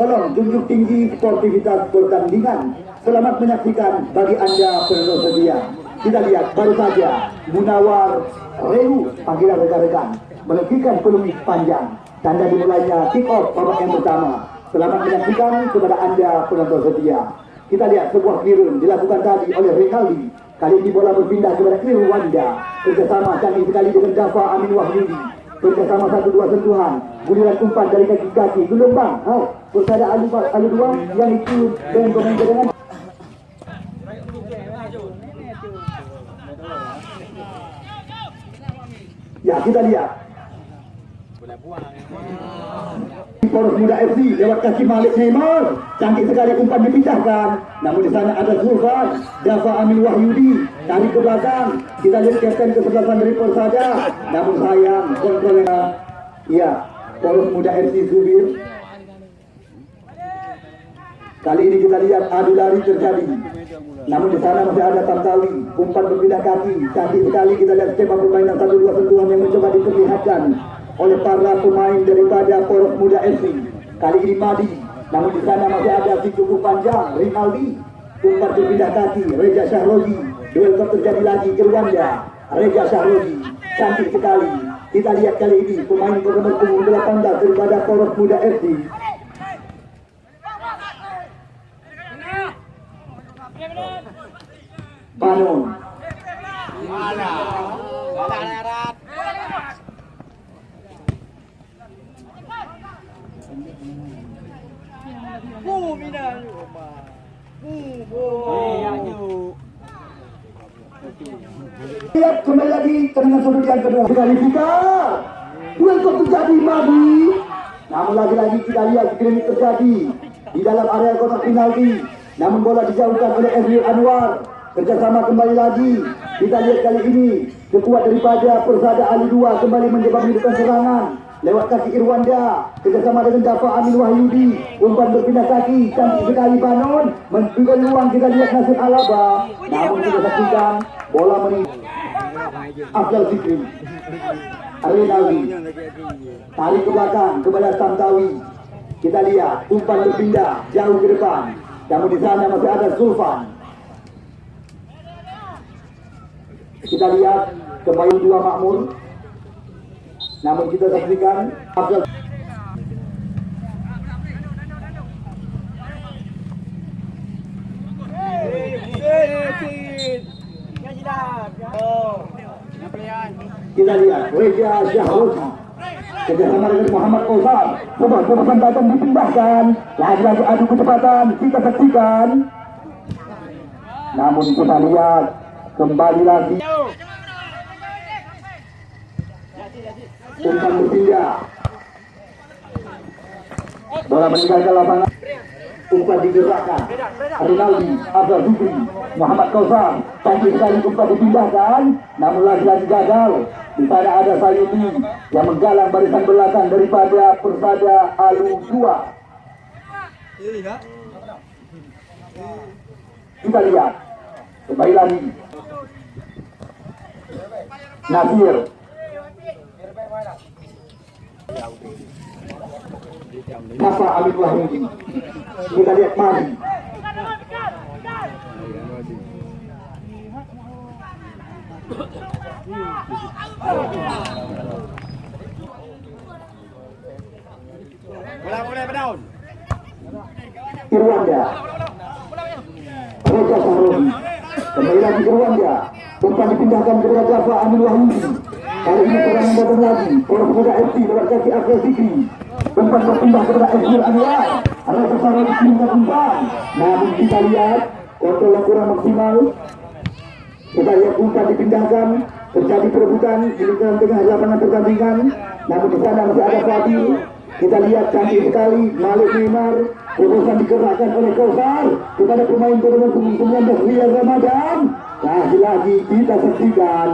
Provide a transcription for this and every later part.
Tolong junjung tinggi sportivitas pertandingan. Selamat menyaksikan bagi anda penonton setia. Kita lihat baru saja Munawar Reu panggilan rekan-rekan melekitkan peluit panjang. Tanda dimulainya kick off babak yang pertama. Selamat menyaksikan kepada anda penonton setia. Kita lihat sebuah clearance dilakukan tadi oleh Rinaldi. Kali ini bola berpindah kepada Irwanda. Kerjasama canggih sekali dengan Dafa Amin Wahyudi. Kerjasama satu dua sentuhan. Guliran umpan dari kaki-kaki. Gelombang. Oh, bersada alu, alu dua yang itu dan pemain cadangan. Ya, kita lihat. Poros Muda FC lewat kaki Malik Neymar. Cantik sekali umpan dipindahkan. Namun di sana ada Zulfan, Dafa Amin Wahyudi. Tarik ke belakang. Kita lihat kapten kesebelasan dari Persada. Namun sayang kontrolnya. Ya, Poros Muda FC Zubir. Kali ini kita lihat adu lari terjadi. Namun di sana masih ada Tantawi, umpan berpindah kaki. Cantik sekali kita lihat skema permainan satu dua sentuhan yang mencoba diperlihatkan oleh para pemain daripada Poros Muda FC. Kali ini Madi, namun di sana masih ada si cukup panjang, Rinaldi. Umpan berpindah kaki, Reja Syahrozi. Duel terjadi lagi ke Rwanda, Reja Syahrozi. Cantik sekali. Kita lihat kali ini pemain bernomor punggung 18 daripada Poros Muda FC. Banon. Lihat kembali lagi dengan sudut yang kedua. Sekali kita. Kok terjadi Madi. Namun lagi-lagi kita lihat ini terjadi di dalam area kotak penalti. Namun bola dijauhkan oleh Emil Anwar. Kerjasama kembali lagi. Kita lihat kali ini kekuat daripada Persada Ali 2 kembali menghidupkan serangan. Lewat kaki Irwanda kerjasama dengan Dafa Amin Wahyudi. Umpan berpindah kaki cantik sekali Banon. Memberikan ruang kita lihat Nasir Alaba. Namun kita saksikan bola menit Afdal Fikri. Rinaldi tarik ke belakang kepada Tantawi kita lihat umpan berpindah jauh ke depan. Namun di sana masih ada Zulfan kita lihat kembali dua makmur. Namun kita saksikan Abdul kita lihat Reja Syahrozi kerjasama dengan Muhammad Ozal sebuah kesempatan dipindahkan. Lagi-lagi adu kecepatan kita saksikan. Namun kita lihat kembali lagi. Umpan berpindah bola meninggalkan lapangan. Umpan digerakkan. Rinaldi Abdul Zubri Muhammad Kausar. Cantik sekali umpan dipindahkan namun lagi-lagi gagal. Di sana ada Sayuti yang menggalang barisan belakang daripada Persada Alu 2 kita lihat. Kembali lagi Nasir Napa Amin Wahyudi Kita lihat mari. Bola boleh berdaun. Irwanda. Kembali lagi Umpan dipindahkan kepada Java Amin Wahyudi Kali ini serangan datang lagi Poros Muda FC lewat kaki Akhil Fikri Umpan berpindah kepada Ezmir Anwar. Reza Sahroni dipindahkan umpan Namun kita lihat Kontrol yang kurang maksimal. Kita lihat umpan dipindahkan Terjadi perebutan di lingkungan tengah lapangan pertandingan. Namun di sana masih ada Fadil. Kita lihat cantik sekali Malik Neymar Terusan digerakkan oleh Kausar kepada pemain berumur 19 Riyad Ramadan. Lagi-lagi kita saksikan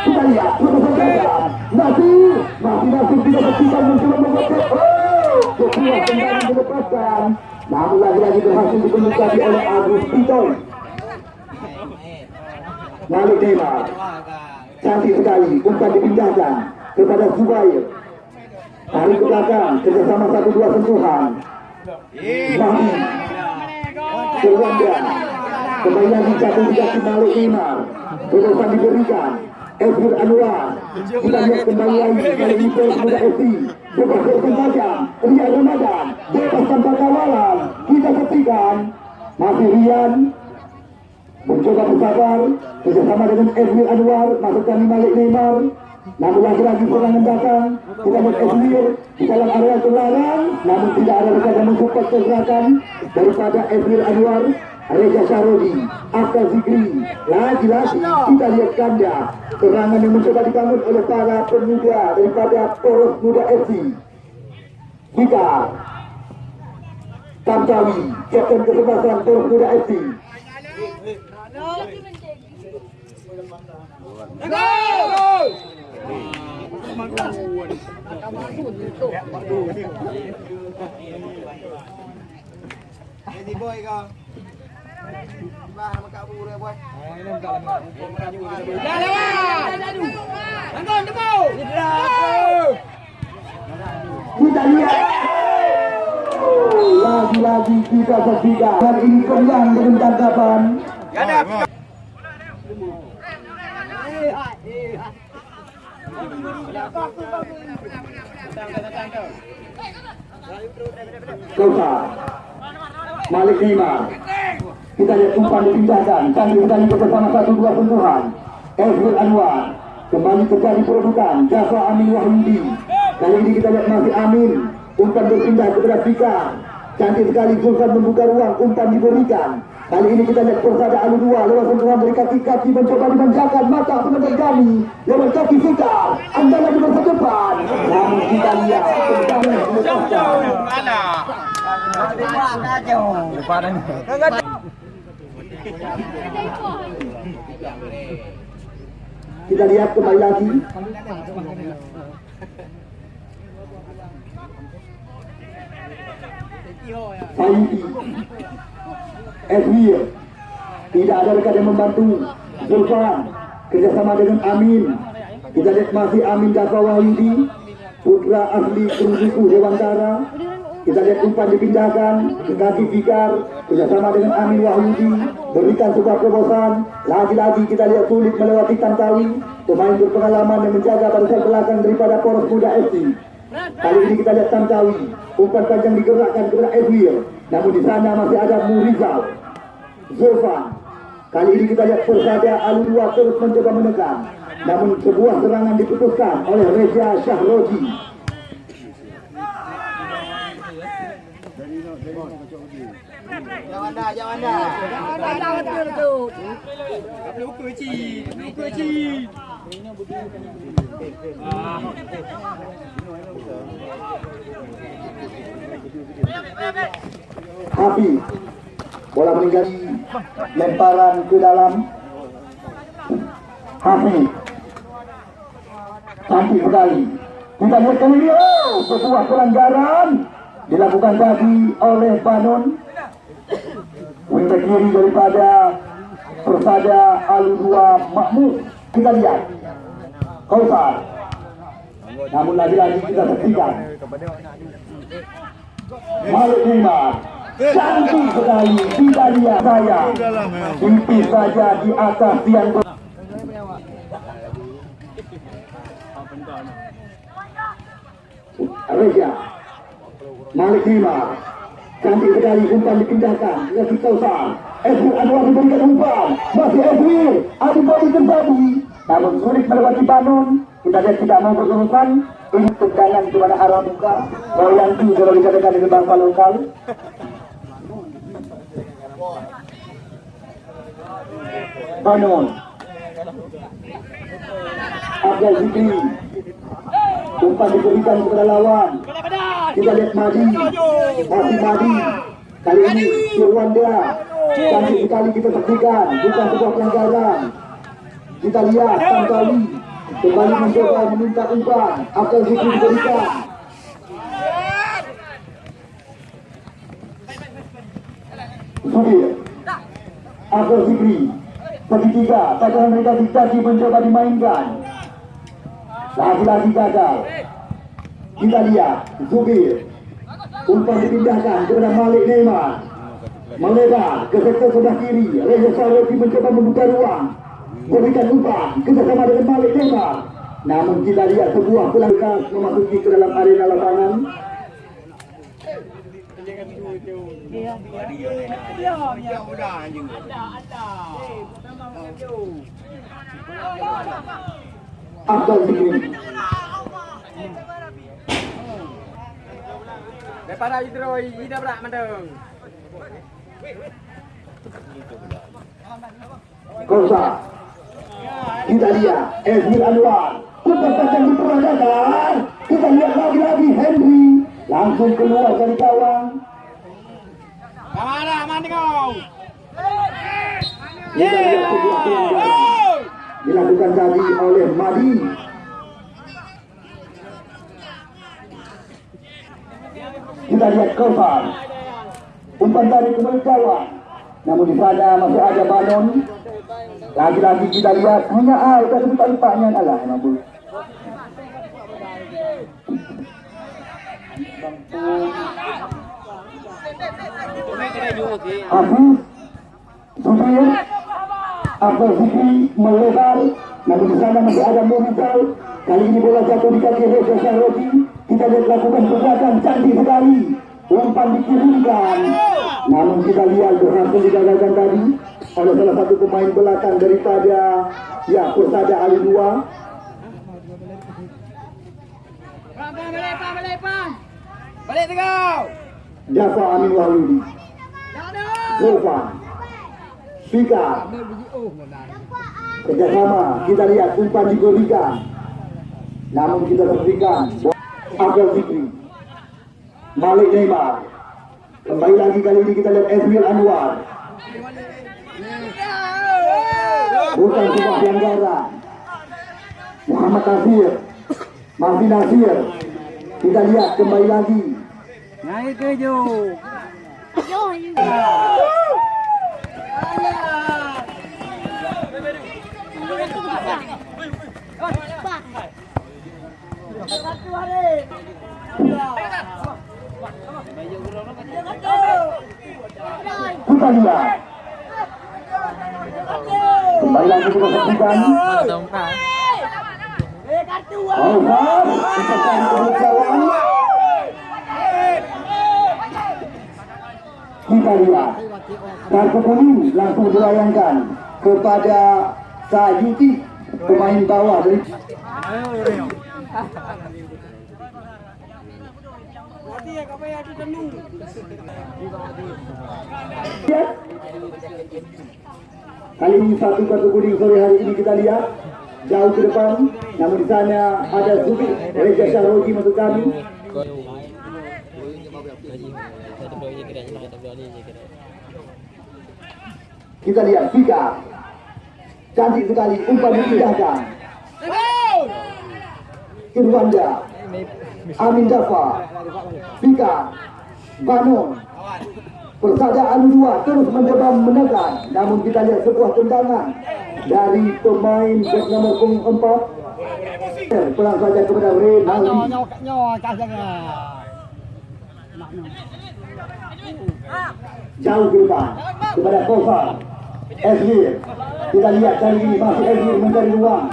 Kita lihat, masih, masih, masih tidak berpisah mencoba membuat Oh, kembali dilepaskan. Namun lagi-lagi berhasil dikemukakan oleh Agus Pitoy. Malik Neymar. Cantik sekali, umpan dipindahkan kepada Zubair. Tarik ke belakang, kerjasama satu dua sentuhan. Mahdi. Kerwanda. Kembali lagi jatuh di kaki Malik Neymar. Terusan diberikan. Ezra Anwar. Kita lihat kembali lagi kali ini Pers Muda FC. Bebas bersengaja. Ria Ramadan. Bebas tanpa kawalan. Kita saksikan. Masih Rian. Mencoba bersabar. Bersama dengan Ezra Anwar. Masukkan Malik Neymar. Namun lagi-lagi serangan datang. Kita lihat Ezra di dalam area terlarang. Namun tidak ada rekan mensupport pergerakan daripada Ezra Anwar. Reza Sarodi, Akal Zikri, lagi-lagi kita lihat ganda serangan yang mencoba dibangun oleh para pemuda daripada Poros Muda FC. Kita Tamtawi, Kapten Kesebelasan Poros Muda FC. Kita lihat lagi-lagi kita saksikan hari ini kenyang dengan tangkapan. Malik Neymar Kita lihat umpan dipindahkan Canggih sekali bersama satu dua sentuhan Ezril Anwar Kembali terjadi perebutan Jasa Amin Wahyudi Kali ini kita lihat masih Amin Umpan berpindah kepada Fika Cantik sekali Zulfan membuka ruang Umpan diberikan Kali ini kita lihat persada Alu dua lewat sentuhan dari kaki-kaki mencoba dimanjakan mata penonton kami lewat kaki Fika Anda lagi masa depan Namun kita lihat tendangan melepaskan Kita lihat kembali lagi. Saidi, Esmir, tidak ada rekan yang membantu. Zulfan, kerjasama dengan Amin. Kita lihat masih Amin Dafa Wahyudi, putra asli Kerusiku Dewantara. Kita lihat umpan dipindahkan kaki Fikar bersama dengan Amin Wahyudi berikan sebuah terobosan. Lagi-lagi kita lihat sulit melewati Tantawi pemain berpengalaman yang menjaga barisan belakang daripada Poros Muda FC. Kali ini kita lihat Tantawi umpan panjang digerakkan kepada Edwin. Namun di sana masih ada Murizal, Zulfan. Kali ini kita lihat persada Alu Dua terus mencoba menekan. Namun sebuah serangan diputuskan oleh Reza Syahroji. Jangan dah, jangan dah. Dah betul tu. Hafiz bola meninggali lemparan ke dalam. Hafiz cantik sekali. Kita lihat kali oh, sebuah pelanggaran dilakukan tadi oleh Banon. Winter kiri daripada Persada Al-Dua Mahmud. Kita lihat. Kausar. Namun lagi-lagi kita saksikan Malik Neymar Cantik sekali Tidak lihat saya Tipis saja di atas tiang. Reza Malik Neymar Cantik sekali umpan dipindahkan ke kaki Kausar Edwin Anwar diberikan umpan. Masih Edwin Adu body terjadi Namun sulit melewati Banon Kita lihat tidak mau berurusan Ini tendangan kepada arah muka. Royanti kalau dikatakan dengan bangsa lokal. Banon Abdul Zikri Umpan diberikan kepada lawan. Kita lihat Madi. Masih Madi. Kali ini Irwanda Cantik sekali kita saksikan. Bukan sebuah pelanggaran. Kita lihat Tantawi Kembali mencoba meminta umpan Akan Zikri diberikan Sudir Abdul Zikri Segitiga Pasangan mereka dikasih mencoba dimainkan. Lagi-lagi gagal. Kita lihat Zubir. Umpan dipindahkan kepada Malik Neymar. Melebar ke sektor sebelah kiri. Reza Sarwati mencoba membuka ruang Berikan umpan kerjasama dengan Malik Neymar Namun kita lihat sebuah pelanggan memasuki ke dalam arena lapangan. Anjing. Abdul Zikri Daripada itu Roy, ini berak mandang. Kosa Kita lihat Ezmir Anwar. Umpan pasang diperadakan Kita lihat lagi-lagi Henry. Langsung keluar dari gawang. Kamara, mana kau? Dilakukan tadi oleh Madi. Kita lihat Kofar Umpan tadi kembali gawang Namun di sana masih ada Banon Lagi-lagi kita lihat Hanya Al Tapi lupa-lupanya Alah emang bu Hafiz Sufir Abdul Zikri melebar. Namun di sana masih ada Murizal Kali ini bola jatuh di kaki Reza Syahroji Kita lihat lakukan pergerakan cantik sekali. Umpan dikirimkan Namun kita lihat berhasil digagalkan tadi Oleh salah satu pemain belakang daripada Ya Persada Ali Dua. Pam, pam, balik, pam, balik. Balik tu kau. Jafar Amin. Wahyudi Zulfan Fika. Kerjasama kita lihat umpan diberikan Namun kita berikan Abdul Zikri Malik Neymar Kembali lagi kali ini kita lihat Esmil Anwar. Bukan sebuah pelanggaran Muhammad Nasir. Mafi Nasir. Kita lihat kembali lagi. Naik ke jo. Kita lihat. Kembali lagi kita saksikan Alvar Ucapan kekecewaan Kita lihat. Kartu kuning langsung dilayangkan Kepada Sayuti Pemain bawah dari Lihat. Kali ini satu kartu kuning sore hari ini kita lihat jauh ke depan. Namun di sana ada Zubi Reza Syahroji masuk kami. Kita lihat Fika. Cantik sekali umpan dipindahkan. Irwanda. Amin Jafar. Fika. Banon. Persada 2 terus mencoba menekan Namun kita lihat sebuah tendangan Dari pemain bek nomor punggung 4 Pulang saja kepada Ren Aldi Jauh ke depan Kepada Kosar Esmir Kita lihat kali ini masih Esmir mencari ruang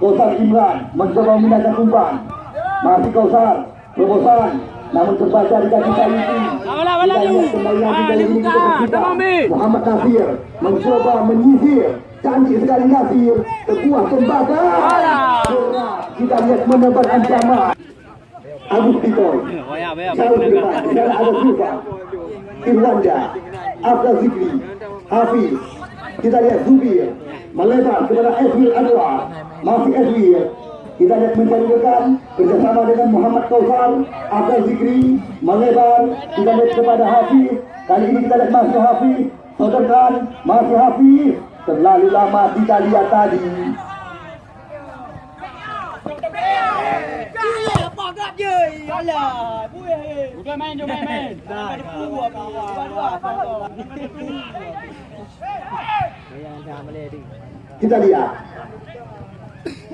Kosar Imran mencoba memindahkan umpan Masih Kosar Terobosan namun terbaca di kaki kali ini. Kembali lagi kali ini kita. Muhammad Nasir mencoba menyisir. Cantik sekali Nasir. Sebuah tembakan Bola. kita lihat menebar ancaman Agus jauh ke depan di sana ada Sufa Irwanda Abdul Zikri Hafiz. Kita lihat Zubir. Melebar kepada Eswil Anwar. Masih Eswil kita lihat mencari rekan bersama dengan Muhammad Kausar Abdul Zikri melebar kita lihat kepada Hafiz kali ini kita lihat masih Hafiz Sodorkan masih Hafiz. Terlalu lama kita lihat tadi. Alah, main, jom main, main. Dah. Kita lihat.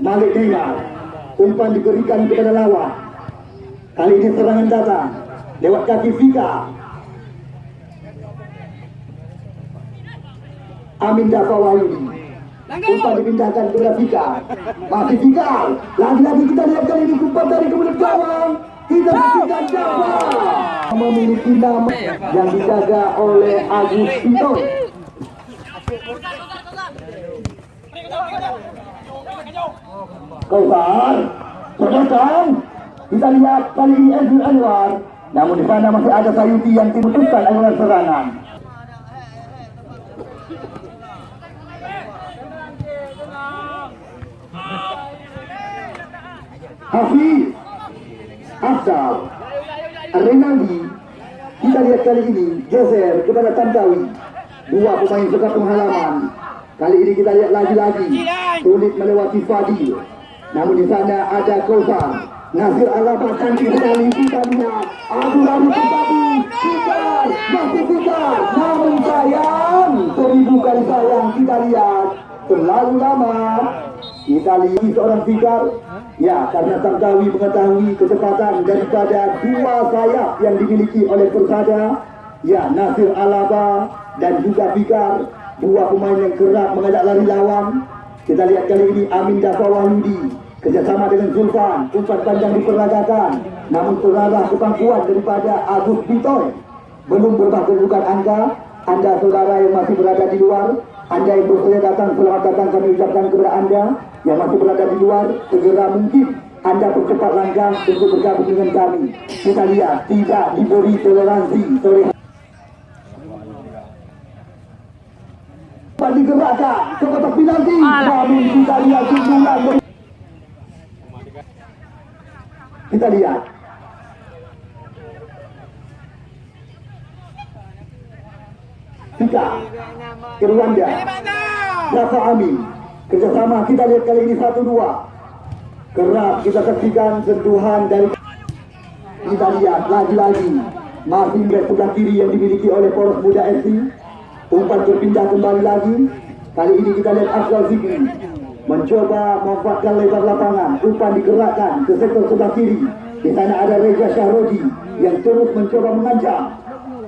Malik Neymar. Umpan diberikan kepada lawan. Kali ini serangan datang. Lewat kaki Fika. Amin Dafa Wahyudi. Umpan dipindahkan kepada Fika. Masih Fika. Lagi-lagi kita lihat kali ini umpan dari kemudian gawang. Kita berikan Dafa. Memiliki nama yang dijaga oleh Agus Pito. Kausar, sodorkan. Kita lihat kali ini Edwin Anwar. Namun di sana masih ada Sayuti yang dibutuhkan aliran serangan. Hafiz, Afdal, Renaldi. Kita lihat kali ini geser kepada Tantawi. Dua pemain suka penghalaman. Kali ini kita lihat lagi-lagi sulit melewati Fadil. Namun di sana ada Kausar. Nasir Alaba cantik sekali. Aduh lalu tetapi Fikar masih Fikar. Namun sayang seribu kali sayang kita lihat terlalu lama. Kita lihat seorang Fikar. Ya, karena Tantawi mengetahui kecepatan daripada dua sayap yang dimiliki oleh Persada. Ya, Nasir Alaba dan juga Fikar dua pemain yang kerap mengajak lari lawan. Kita lihat kali ini Amin Dafa Wahyudi kerjasama dengan Zulfan, umpan panjang diperagakan. Namun terarah kemampuan daripada Agus Bitoy. Belum berubah kedudukan angka. Anda saudara yang masih berada di luar, Anda yang bersedia datang, selamat datang kami ucapkan kepada Anda yang masih berada di luar, segera mungkin anda percepat langkah untuk bergabung dengan kami. Kita lihat tidak diberi toleransi sore digerakkan ke kotak penalti. Namun kita lihat sundulan Kita lihat. Tiga. Irwanda. Rafa Amin. Kerjasama kita lihat kali ini satu dua. Kerap kita saksikan sentuhan dari kita lihat lagi-lagi masih back sebelah kiri yang dimiliki oleh poros muda FC umpan berpindah kembali lagi. Kali ini kita lihat Afzal Zikri mencoba memanfaatkan lebar lapangan. Umpan digerakkan ke sektor sebelah kiri. Di sana ada Reza Syahrodi yang terus mencoba mengancam.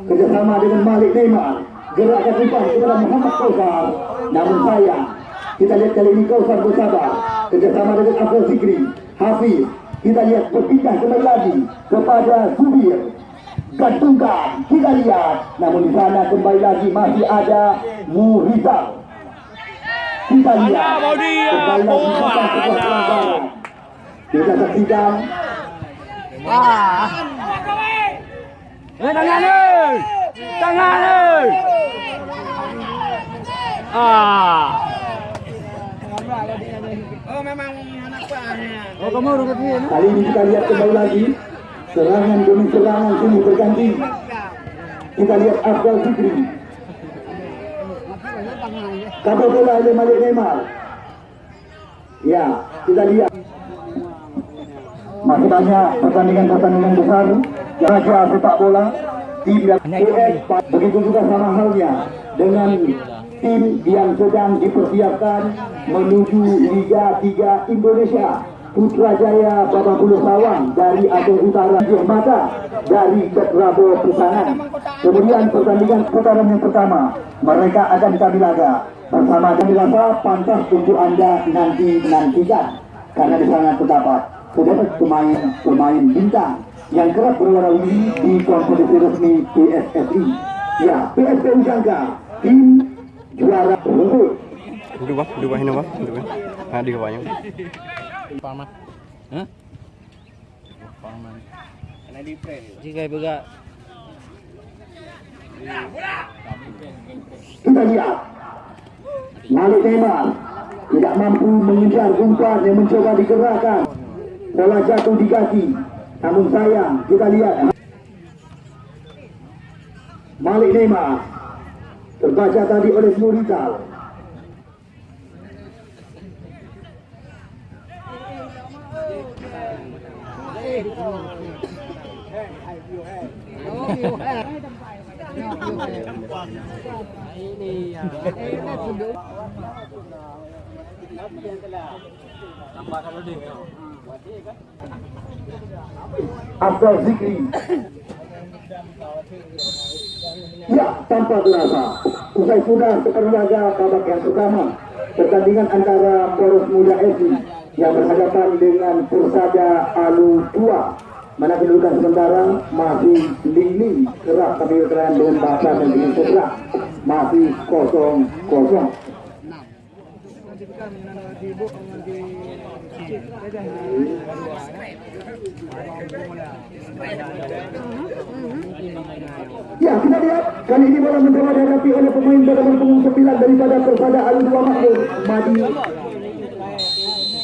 Kerjasama dengan Malik Neymar. Gerakan umpan kepada Muhammad Kausar. Namun sayang kita lihat kali ini Kausar bersabar. Kerjasama dengan Afzal Zikri. Hafiz kita lihat berpindah kembali lagi kepada Subir gantungkan kita lihat namun di sana kembali lagi masih ada Murizal kita lihat kembali lagi sebuah ada. pelanggaran kita saksikan Eh, tangan ni! Tangan ni! Ah. Oh, memang anak. Oh, kamu kali ini kita lihat kembali lagi serangan demi serangan sini berganti. Kita lihat Afdal Fikri. Kabel bola oleh Malik Neymar. Ya kita lihat. Masih banyak pertandingan-pertandingan besar. Raja sepak bola tim yang PS begitu juga sama halnya dengan tim yang sedang dipersiapkan menuju Liga 3 Indonesia Putrajaya Babak Bulu Sawang dari Aceh Utara Mata dari Cetrabo Pisangan kemudian pertandingan putaran yang pertama mereka akan kami laga. Bersama kami rasa pantas untuk anda nanti nantikan karena di sana terdapat terdapat pemain pemain bintang yang kerap berwarawiri di kompetisi resmi PSSI ya PSPU Jangka tim juara rumput Dua, dua ini dua, dua. Nah, di bawahnya. Jika juga kita lihat Malik Neymar tidak mampu mengejar umpan yang mencoba digerakkan. Bola jatuh di kaki. Namun sayang kita lihat. Malik Neymar terbaca tadi oleh Nurizal. Abdul Zikri. Ya, tanpa terasa Usai sudah separuh laga babak yang pertama Pertandingan antara Poros Muda FC Yang berhadapan dengan Persada Alu 2 Mana kedudukan sementara masih ling-ling Kerap tapi berkenan dengan bahasa dan dengan segera Masih kosong-kosong. Ya, kita lihat. Kali ini bola mencoba dihadapi oleh pemain bernomor punggung 9 daripada Persada Alu 2 Makmur. Madi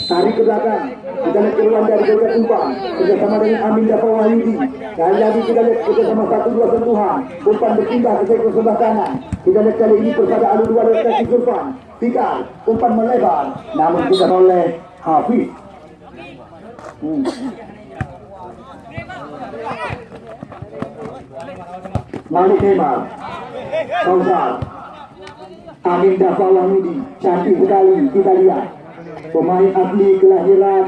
tarik ke belakang. Kita lihat keluar dari Gajah Tumpang. Bersama dengan Amin Dafa Wahyudi. Dan lagi kita lihat bersama satu dua sentuhan. Umpan berpindah ke sektor sebelah kanan. Kita lihat kali ini Persada Alu 2 dari kaki Sulpan Fikar umpan melebar. Namun tidak oleh Hafiz. Hmm. Malik Neymar Kausar. Amin Dafa Wahyudi. Cantik sekali. Kita lihat pemain asli kelahiran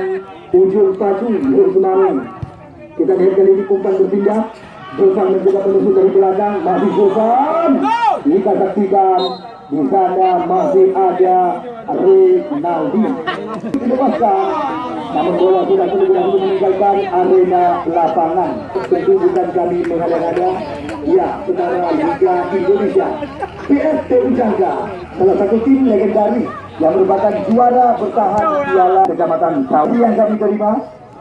Ujung Nur Semarang. Kita lihat kali ini umpan berpindah. Zulfan mencoba menusuk dari belakang. Masih Zulfan kita saksikan di sana masih ada Rinaldi dilepaskan. Namun bola sudah benar-benar meninggalkan arena lapangan. Tentu bukan kami mengada-ngada. Ya setara Liga Indonesia. PST Ujangga. Salah satu tim legendaris yang merupakan juara bertahan piala kecamatan Sawi yang kami terima.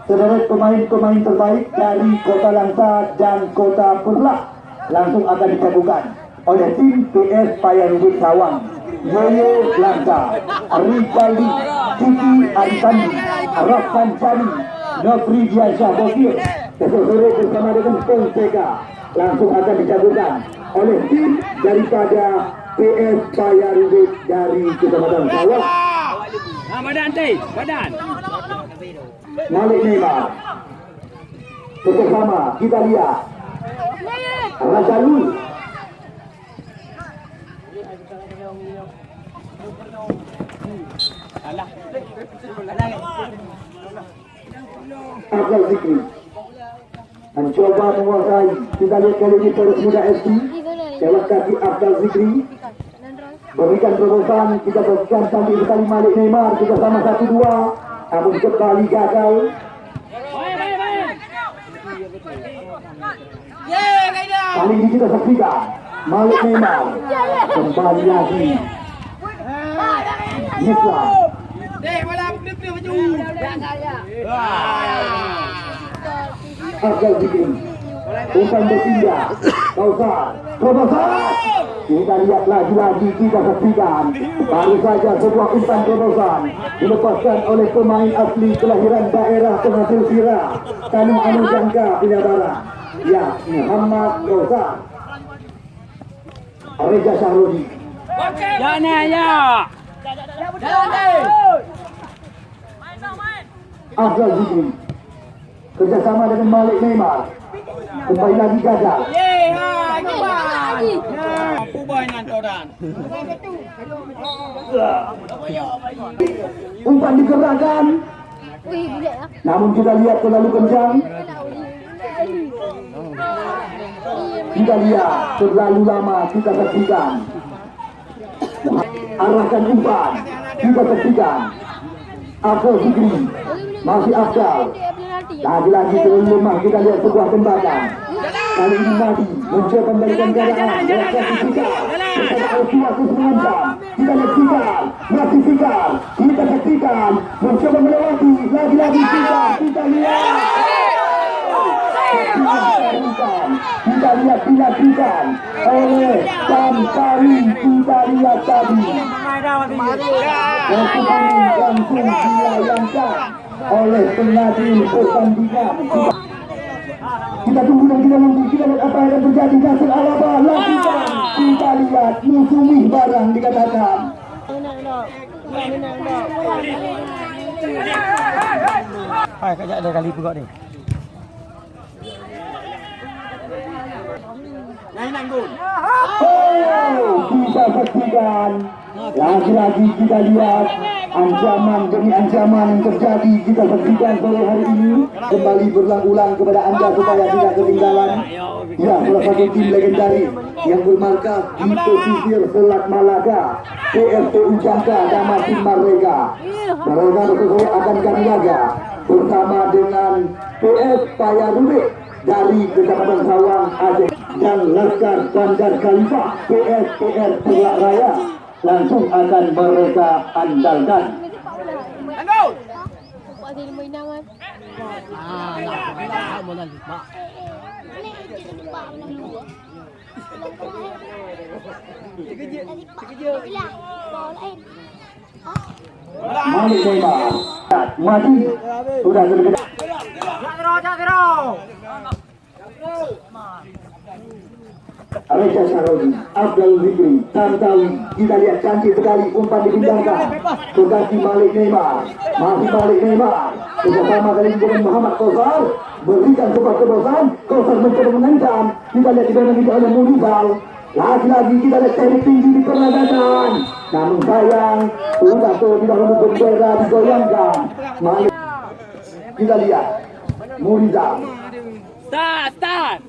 Sederet pemain-pemain terbaik dari Kota Langsa dan Kota Perlak langsung akan dicabutkan oleh tim PS Payarubit Sawang Yoyo Langsa Rivaldi Titi Arisandi Rafan Chani Nofri Diansyah Bokir besok sore bersama dengan Fonseca langsung akan dicabutkan oleh tim daripada PS Payarubit dari Kecamatan Sawang Ah, badan teh, badan. Malik Neymar. Bersama kita lihat. Rajalul Abdul Zikri. Mencoba menguasai kita lihat kali ini Poros Muda FC lewat kaki Abdul Zikri berikan terobosan kita berikan sambil sekali Malik Neymar kita sama satu dua namun kembali gagal. Kali ini kita saksikan Malik Neymar. Kembali lagi. Nisla Dek, bola umpan berpindah. Kausar terobosan kita lihat lagi-lagi kita saksikan baru saja sebuah umpan terobosan dilepaskan oleh pemain asli kelahiran daerah penghasil sirah Tanah Anu Jangka Pindah Barat. Ya Muhammad Kausar Reza Syahrudi Ya, ni, ya. Jalan. Abdul Zikri. Kerjasama dengan Malik Neymar kembali lagi gagal. Ya, orang. umpan digerakkan. Wih, gila ya. namun kita lihat terlalu kencang. Kita lihat terlalu lama kita saksikan. Arahkan umpan. Kita saksikan. Abdul Zikri masih Abdul lagi-lagi terlalu lemah kita lihat sebuah tembakan. Kali ini Nadi mencoba membalikan keadaan Mereka Fikar bersama Alfiah Kusmanjam kita lihat Fikar masih Fikar kita saksikan mencoba melewati lagi-lagi Fikar kita lihat. Kita lihat. Dilakukan oleh Tampari kita lihat tadi. Pertandingan langsung dilayangkan oleh pengadil pertandingan kita tunggu nanti kita nanti kita lihat apa yang terjadi Nasir Alaba lakukan kita lihat musuhi barang dikatakan. Hai kajak ada kali pegak ni. Oh, kita saksikan lagi-lagi kita lihat ancaman demi ancaman yang terjadi kita saksikan sore hari ini. Kembali berulang-ulang kepada anda supaya tidak ketinggalan. Ya salah satu tim legendaris yang bermarkas di pesisir Selat Malaga PSPU Jangka Damasin Marrega mereka sesuai akan kami jaga bersama dengan PS Payarubik dari Kecamatan Sawang Aceh dan Laskar Bandar Khalifah PSPR Pulau Raya langsung akan mereka andalkan. Kan. Ah, boleh lupa. Reza Sarodi, Abdul Zikri, Tantawi, kita lihat cantik sekali umpan dipindahkan kaki Malik Neymar, masih Malik Neymar, bersama kali ini dengan Muhammad Kosar, berikan sebuah terobosan, Kosar mencoba mengancam, kita lihat di belakang kita oleh Munizal, lagi-lagi kita lihat teknik tinggi di perlawanan, namun sayang, sudah terlebih dahulu bendera digoyangkan, Malik, kita lihat, Munizal, Start, start.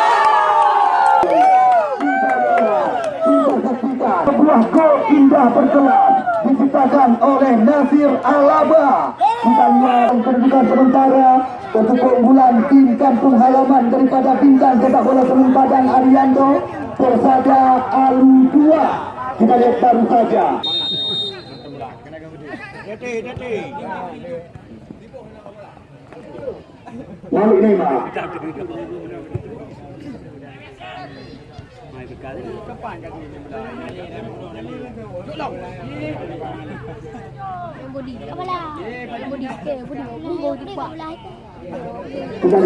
Sebuah gol indah berkelas diciptakan oleh Nasir Alaba. Kita lihat kedudukan sementara untuk keunggulan tim kampung halaman daripada bintang sepak bola Semen Padang Arianto Persada Alu 2. Kita lihat baru saja. Malik Neymar. Budi. Apa lah? Budi. Budi cepat. Kita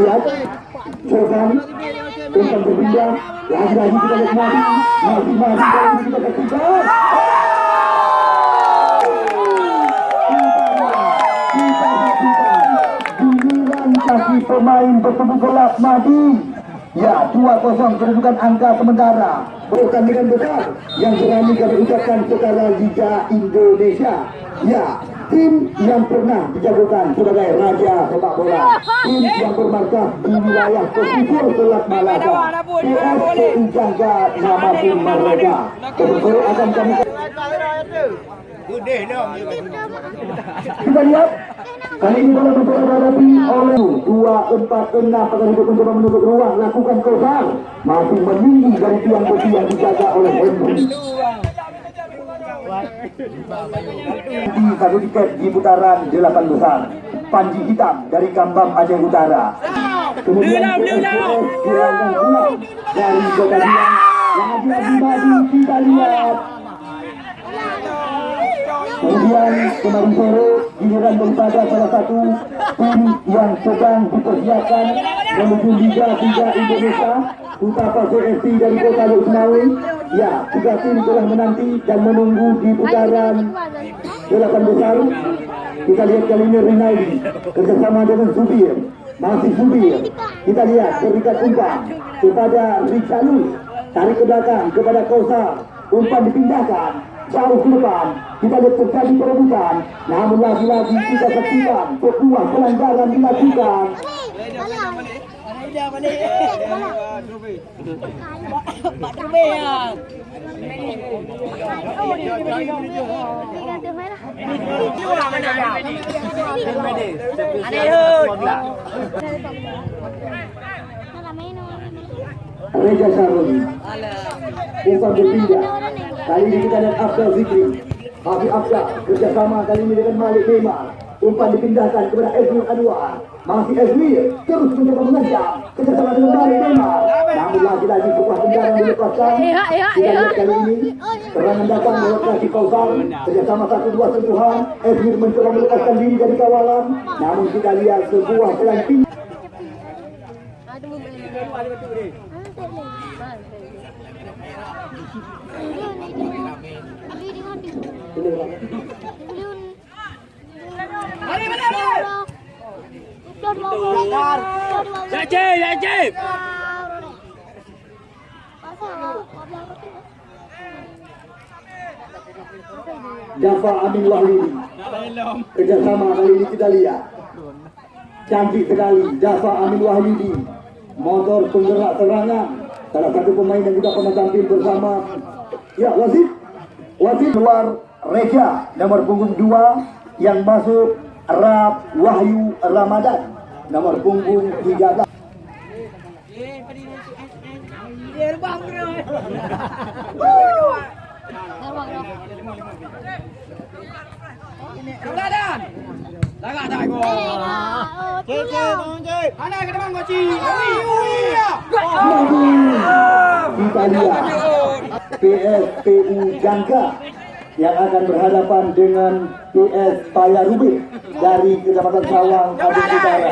Lagi-lagi pemain bertemu gelap Madi Ya, 2-0 kedudukan angka sementara Pertandingan besar yang berani kami ucapkan secara Liga Indonesia. Ya, tim yang pernah dijagokan sebagai raja sepak bola Tim yang bermarkas di wilayah pesisir Selat Malaka PSPU Jangka nama tim mereka Kebetulan akan kami kita lihat kali ini bola mencoba dihadapi oleh 246 akan hidup mencoba menutup ruang lakukan kosar masih meninggi dari tiang besi yang dijaga oleh Henry di satu tiket di putaran delapan besar Panji Hitam dari Kambam Aceh Utara kemudian PSPS dari Kota Biang yang lagi maju kita lihat Kemudian kemarin sore giliran daripada salah satu tim yang sedang dipersiapkan menuju Liga 3 Indonesia Utapa CFC dari Kota Luk Senawi Ya, tiga tim telah menanti dan menunggu di putaran delapan besar. Kita lihat kali ini Rinaldi kerjasama dengan Subir Masih Subir Kita lihat berikan umpan kepada Richalus Tarik ke belakang kepada Kosa. Umpan dipindahkan jauh ke depan. Kita lihat terjadi perebutan namun lagi-lagi kita saksikan sebuah pelanggaran dilakukan. Ada Reza Saruni Alah. umpan berpindah. Kali ini kita lihat Abdul Zikri. Hafiz Abdul kerjasama kali ini dengan Malik Neymar. Umpan dipindahkan kepada Ezmir Anwar. Masih Ezmir terus mencoba mengejar kerjasama dengan Malik Neymar. Namun lagi-lagi sebuah tendangan dilepaskan. Kita lihat kali ini serangan datang lewat kaki Kausar. Kerjasama satu dua sentuhan. Ezmir mencoba melepaskan diri dari kawalan. Namun kita lihat sebuah selang tinggi. Ada Jaje, jaje. Jafar Amin Wahyudi. Kerjasama kali ini kita lihat. Cantik sekali Jafar Amin Wahyudi. Motor penggerak serangan. Salah satu pemain yang juga pernah tampil bersama. Ya, Wasit. Wasit luar Reja nomor punggung 2 yang masuk Rab Wahyu Ramadan nomor punggung 13. Dia bang bro. Keladan. Lagak tak go. Cik, cik, tolong cik. Ana ke depan ui. Kita lihat PSPU Jangka yang akan berhadapan dengan PS Paya Rubik dari Kecamatan Sawang, Kabupaten Utara.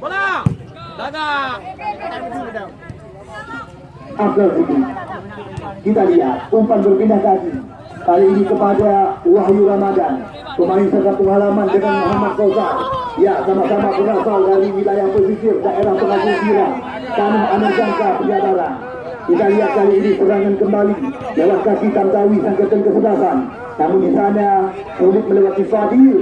Bola. Lagak. Abdul Fikri. Kita lihat umpan berpindah kaki. Kali ini kepada Wahyu Ramadan. Pemain serta pengalaman dengan Muhammad Kausar. Ya, sama-sama berasal dari wilayah pesisir daerah Sira. Tanah Anak Jangka Penjadaran. Kita lihat kali ini serangan kembali lewat kaki Tantawi Sangkatan Kesebelasan. Namun di sana sulit melewati Fadil.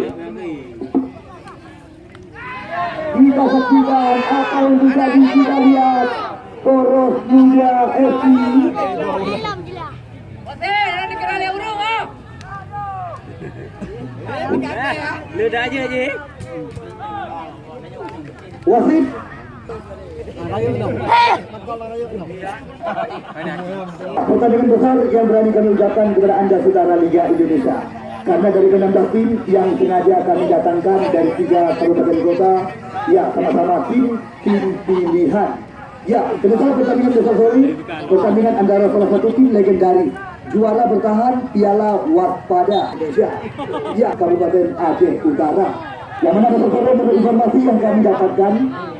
Kita saksikan apa yang terjadi kita lihat Poros Muda FC Ludah aja je. Wasit Pertandingan besar yang berani kami ucapkan kepada anda saudara Liga Indonesia karena dari 16 tim yang sengaja kami datangkan dari tiga kabupaten kota ya sama-sama tim tim pilihan ya sebesar pertandingan besar sore pertandingan antara salah satu tim legendaris juara bertahan Piala Waspada Indonesia ya Kabupaten Aceh Utara. Yang mana sore menurut informasi yang kami dapatkan?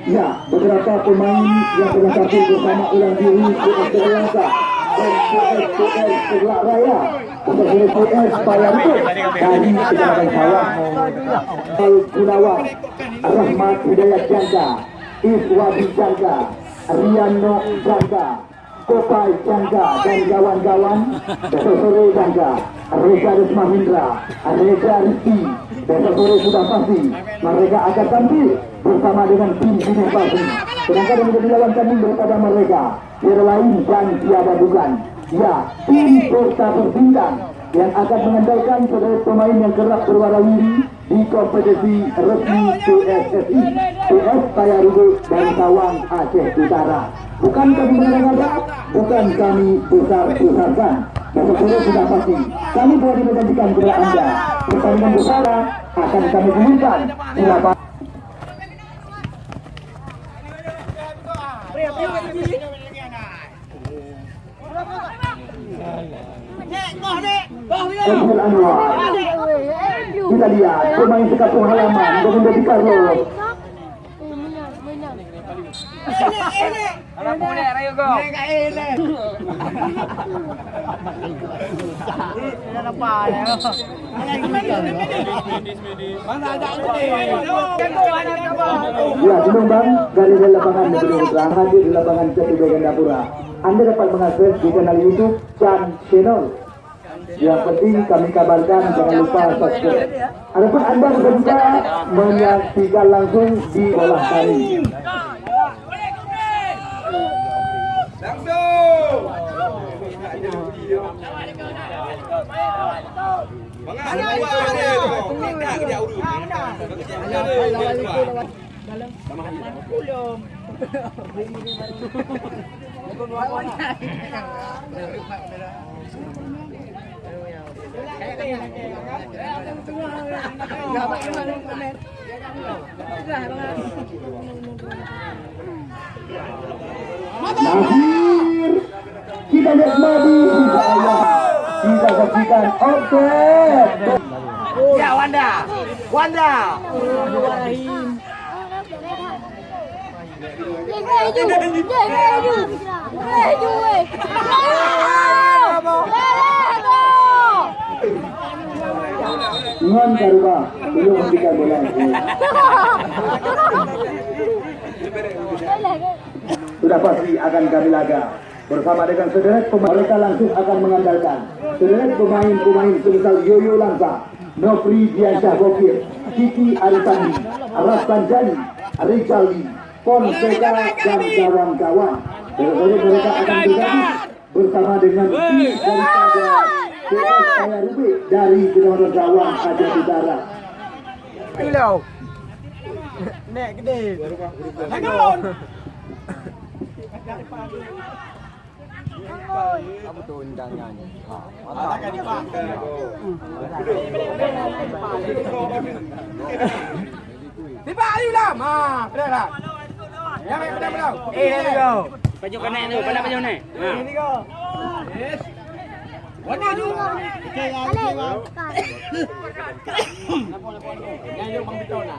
Ya beberapa pemain yang pernah tampil bersama ulang diri PS Terlangka dan PS PS Segelak Raya. PS Payar itu dari Kecamatan Sawang Al Gunawan Rahmat Hidayat Jangka Iswadi Jangka Riano Jangka Kopai Jangka dan kawan-kawan besok sore Jangka Reza Risma Hindra Reza Rizki. Besok sore sudah pasti mereka akan tampil bersama dengan tim Bina Pasti sedangkan yang menjadi lawan kami daripada mereka tiada lain dan tiada bukan ya tim Kota Berbintang yang akan mengandalkan sebagai pemain yang kerap berwarawiri di kompetisi resmi PSSI PS Payarugo dan Sawang Aceh Utara bukan kami mengada bukan kami besar-besarkan besok sore sudah pasti. Kami boleh menjanjikan kepada anda. Pertandingan besar akan kami umumkan. Di lapangan Nek, kau nek. Kau ni. Abdul Anwar Eh. Ya, Bang dari lapangan Negeri Putra hadir di lapangan Gandapura. Anda dapat mengakses di kanal YouTube Chan Channel. Yang penting kami kabarkan jangan lupa subscribe. Adapun Anda bisa juga menyaksikan langsung di olah kami. Langsung. Akhir kita nikmati insya Allah kita saksikan offset. Ya Wanda. Wanda. Ngon Karuba belum memberikan bola. Sudah pasti akan kami laga bersama dengan sederet pemain mereka langsung akan mengandalkan sederet pemain-pemain semisal Yoyo Langsa, Nofri Diansyah Bokir, Kiki Aritani, Rastan Jani, Rizali, Fonseca dan kawan-kawan. Tentu mereka akan bergabung bersama dengan tim daripada PS Kaya Rubik dari Kecamatan Gawang Aceh Utara. Kilo. Nek gede. Langun. Kamu tuh undangannya. Mantap. Tiba ayu lah. Ha, benar lah. Yang baik benar benar. Eh, let's go. Baju kena tu, pada baju ni. Ha. Ini go. Yes. Wanda ju. Okay, Yang yo bang betul lah.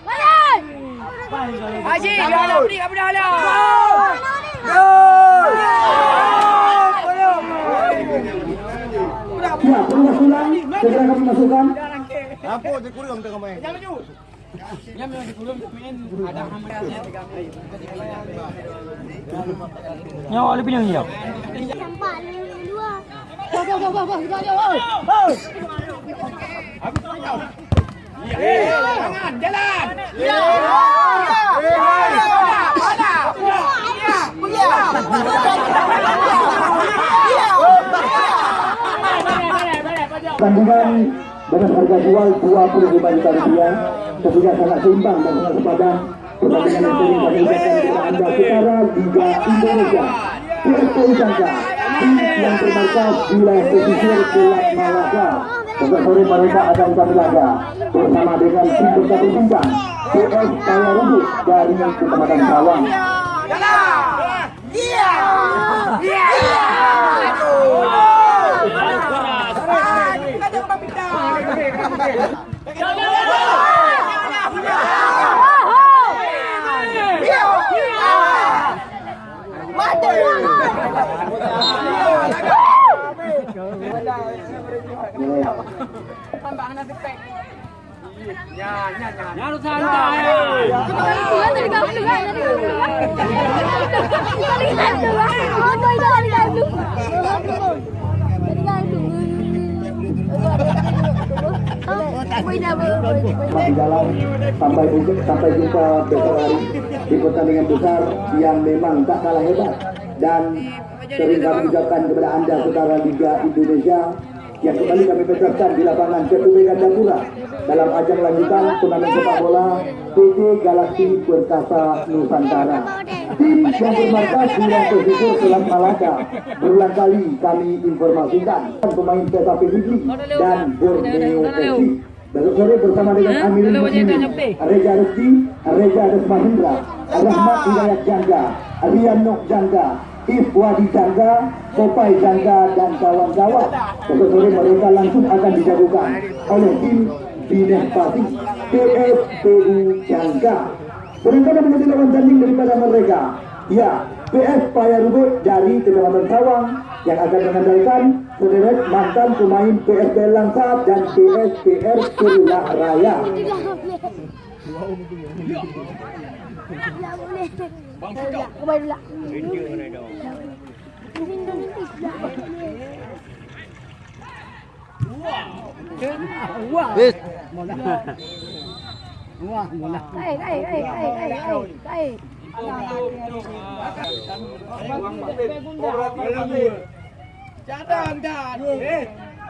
Haji, dah beri apa dah lah. Ya, pengusulan segera kami masukkan. Apa je kurang tengah main? Jangan maju. Yang memang di kulum main ada hamatnya. Nyawa lebih yang hilang. Nampak dua. Tangan, jalan. Ya. Tandingan dengan harga jual 25 juta rupiah tentunya sangat seimbang dan sangat sepadan pertandingan yang sering kami ucapkan kepada anda setara Liga Indonesia PSP Jangka tim yang bermarkas di wilayah pesisir Pulau Malaka Besok sore mereka akan kami bersama dengan tim bersatu bintang PS Kaya Rubik dari Kecamatan Sawang santai. Tadi Oh, boy. masih jalan sampai sampai jumpa besok hari di pertandingan besar yang memang tak kalah hebat. Dan sering kami ucapkan kepada anda saudara Liga Indonesia yang kembali kami peserkan di lapangan PTB Gandapura dalam ajang lanjutan turnamen sepak bola PT Galaksi Perkasa Nusantara. Tim yang bermarkas di Selat Malaka berulang kali kami informasikan pemain PSAP Fiji dan Borneo FC. Besok sore bersama dengan Amirul Mukminin, Reza Rizki, Reza Desma Hendra, Rahmat Hidayat Jangga, Rian Nok Jangga, Ifwadi Jangga, Kopai Jangga, dan kawan-kawan. Besok sore mereka langsung akan dijagokan oleh tim Bines Pati, PSPU Jangga. Berencana menjadi lawan tanding daripada mereka. Ya, PS Payarubut dari Kecamatan Sawang yang akan mengandalkan sederet mantan pemain PSPL Langsat dan PSPR Kerula Raya. Tak boleh. Bang Fikau. Kau baru lah. Hey, hey, hey,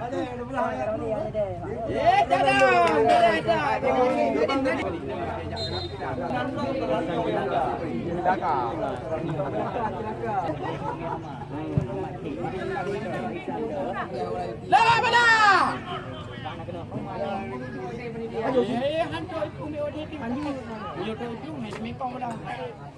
Eh. Eh? Eh, hancur itu ni odi di mandi. Yo tu itu ni mekong dah.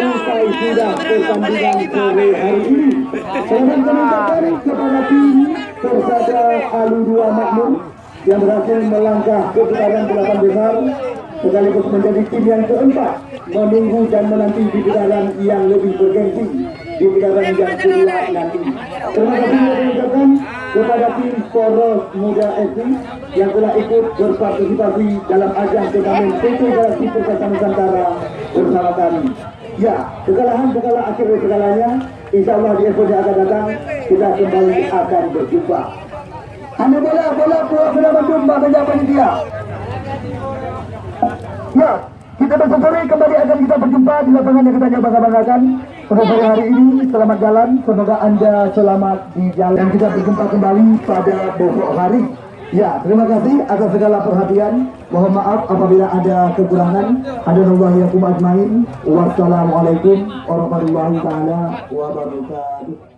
Usai sudah pertandingan sore hari ini, akan mengucapkan kepada tim Persada Alu Dua Makmur yang berhasil melangkah ke putaran delapan besar sekaligus menjadi tim yang keempat menunggu dan menanti di putaran yang lebih bergengsi di putaran yang kedua nanti. Terima kasih yang mengucapkan kepada tim Poros Muda FC yang telah ikut berpartisipasi dalam ajang turnamen PT Galaksi Perkasa Nusantara bersama kami. Ya, kekalahan bukanlah akhir dari segalanya. Insya Allah di episode akan datang kita kembali akan berjumpa. Hanya bola, bola, bola, bola berjumpa saja panitia. Ya, kita besok kembali akan kita berjumpa di lapangan yang kita bangga-banggakan. Pada sore hari ini, selamat jalan. Semoga Anda selamat di jalan. Dan kita berjumpa kembali pada besok hari. Ya, terima kasih atas segala perhatian. Mohon maaf apabila ada kekurangan. Hadanallah yakum ajmain. Wassalamualaikum warahmatullahi wabarakatuh.